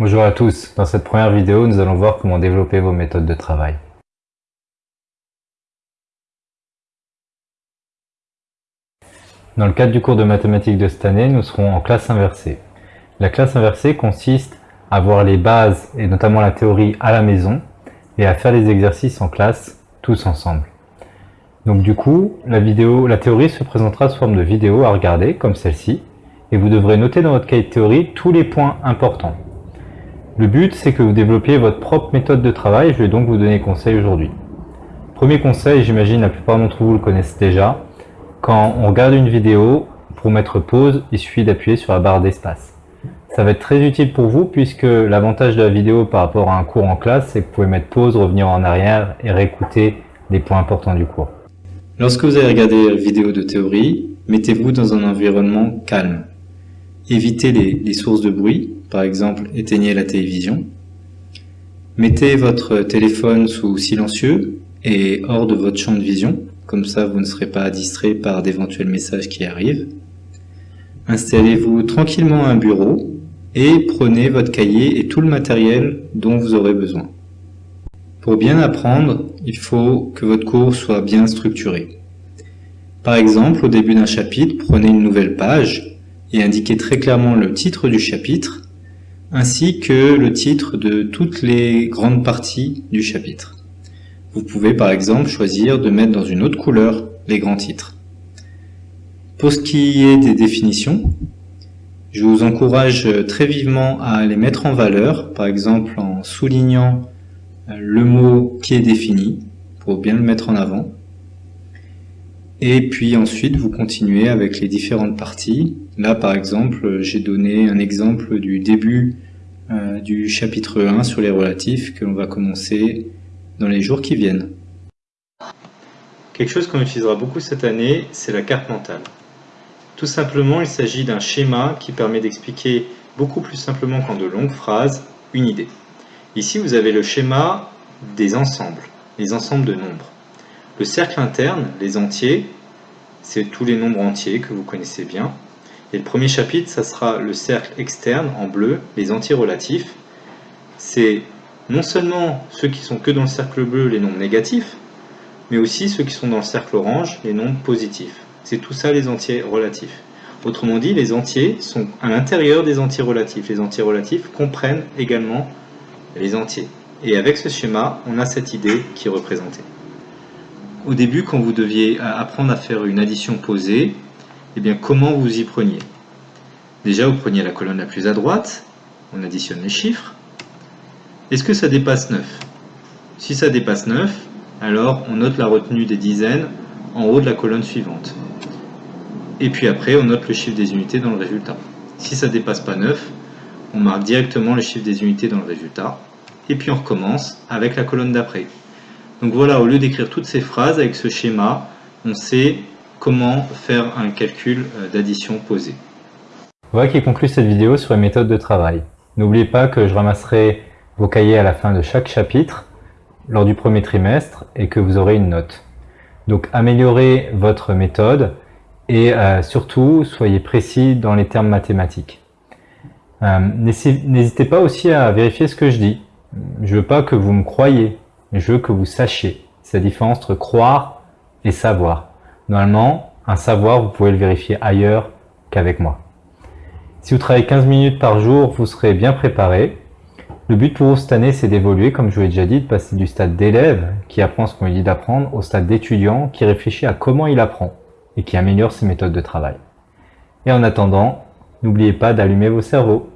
Bonjour à tous, dans cette première vidéo, nous allons voir comment développer vos méthodes de travail. Dans le cadre du cours de mathématiques de cette année, nous serons en classe inversée. La classe inversée consiste à voir les bases, et notamment la théorie, à la maison, et à faire les exercices en classe, tous ensemble. Donc du coup, la, vidéo, la théorie se présentera sous forme de vidéo à regarder, comme celle-ci, et vous devrez noter dans votre cahier théorie tous les points importants. Le but, c'est que vous développiez votre propre méthode de travail, je vais donc vous donner conseil aujourd'hui. Premier conseil, j'imagine la plupart d'entre vous le connaissent déjà, quand on regarde une vidéo, pour mettre pause, il suffit d'appuyer sur la barre d'espace. Ça va être très utile pour vous puisque l'avantage de la vidéo par rapport à un cours en classe, c'est que vous pouvez mettre pause, revenir en arrière et réécouter les points importants du cours. Lorsque vous allez regarder une vidéo de théorie, mettez-vous dans un environnement calme. Évitez les, les sources de bruit, par exemple éteignez la télévision. Mettez votre téléphone sous silencieux et hors de votre champ de vision comme ça vous ne serez pas distrait par d'éventuels messages qui arrivent. Installez-vous tranquillement à un bureau et prenez votre cahier et tout le matériel dont vous aurez besoin. Pour bien apprendre, il faut que votre cours soit bien structuré. Par exemple, au début d'un chapitre, prenez une nouvelle page et indiquez très clairement le titre du chapitre, ainsi que le titre de toutes les grandes parties du chapitre. Vous pouvez par exemple choisir de mettre dans une autre couleur les grands titres. Pour ce qui est des définitions, je vous encourage très vivement à les mettre en valeur, par exemple en soulignant le mot qui est défini, pour bien le mettre en avant. Et puis ensuite, vous continuez avec les différentes parties. Là, par exemple, j'ai donné un exemple du début euh, du chapitre 1 sur les relatifs que l'on va commencer dans les jours qui viennent. Quelque chose qu'on utilisera beaucoup cette année, c'est la carte mentale. Tout simplement, il s'agit d'un schéma qui permet d'expliquer beaucoup plus simplement qu'en de longues phrases une idée. Ici, vous avez le schéma des ensembles, les ensembles de nombres. Le cercle interne, les entiers, c'est tous les nombres entiers que vous connaissez bien. Et le premier chapitre, ça sera le cercle externe en bleu, les entiers relatifs. C'est non seulement ceux qui sont que dans le cercle bleu, les nombres négatifs, mais aussi ceux qui sont dans le cercle orange, les nombres positifs. C'est tout ça les entiers relatifs. Autrement dit, les entiers sont à l'intérieur des entiers relatifs. Les entiers relatifs comprennent également les entiers. Et avec ce schéma, on a cette idée qui est représentée. Au début, quand vous deviez apprendre à faire une addition posée, eh comment vous y preniez? Déjà, vous preniez la colonne la plus à droite, on additionne les chiffres, est-ce que ça dépasse 9 Si ça dépasse 9, alors on note la retenue des dizaines en haut de la colonne suivante. Et puis après, on note le chiffre des unités dans le résultat. Si ça dépasse pas 9, on marque directement le chiffre des unités dans le résultat. Et puis on recommence avec la colonne d'après. Donc voilà, au lieu d'écrire toutes ces phrases avec ce schéma, on sait comment faire un calcul euh, d'addition posée. Voilà qui conclut cette vidéo sur les méthodes de travail. N'oubliez pas que je ramasserai vos cahiers à la fin de chaque chapitre lors du premier trimestre et que vous aurez une note. Donc améliorez votre méthode et euh, surtout soyez précis dans les termes mathématiques. Euh, n'hésitez pas aussi à vérifier ce que je dis. Je veux pas que vous me croyez, je veux que vous sachiez. C'est la différence entre croire et savoir. Normalement, un savoir, vous pouvez le vérifier ailleurs qu'avec moi. Si vous travaillez 15 minutes par jour, vous serez bien préparé le but pour vous cette année, c'est d'évoluer, comme je vous l'ai déjà dit, de passer du stade d'élève, qui apprend ce qu'on lui dit d'apprendre, au stade d'étudiant, qui réfléchit à comment il apprend, et qui améliore ses méthodes de travail. Et en attendant, n'oubliez pas d'allumer vos cerveaux.